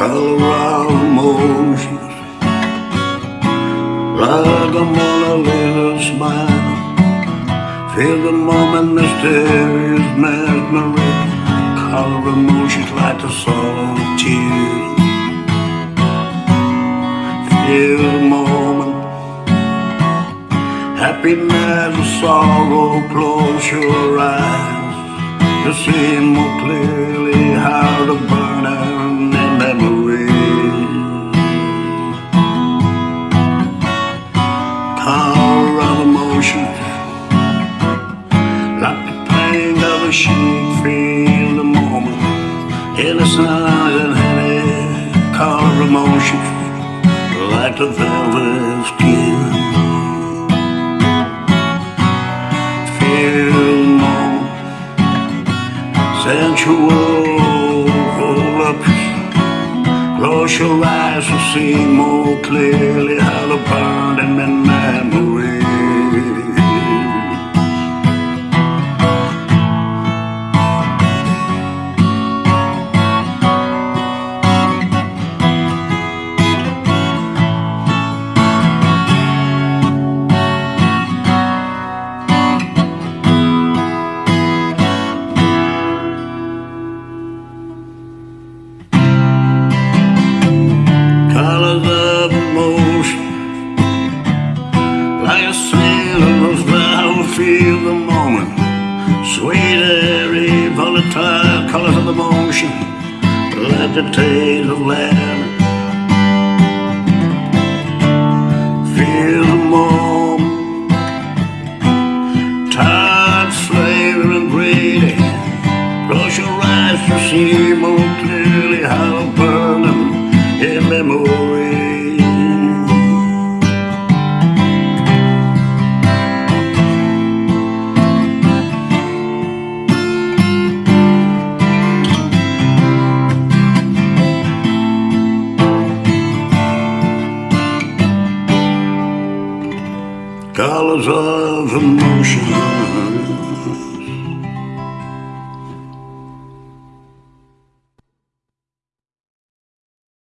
travel around emotions Like a Mona Lisa smile. Feel the moment mysterious memory Color emotions like the song of tears. Feel the moment. Happiness or sorrow Close your eyes. To see more clearly of emotion, like the pain of a sheep. Feel the moment, innocent and heavy. Color emotion, like the velvet skin. Feel the moment, sensual. Close your eyes to see more clearly how to burn them a sailor's vow, feel the moment. Sweet, airy, volatile colors of emotion, like the taste of land. Feel the moment, tired, slave, and greedy. Close your eyes to see Colors of emotion.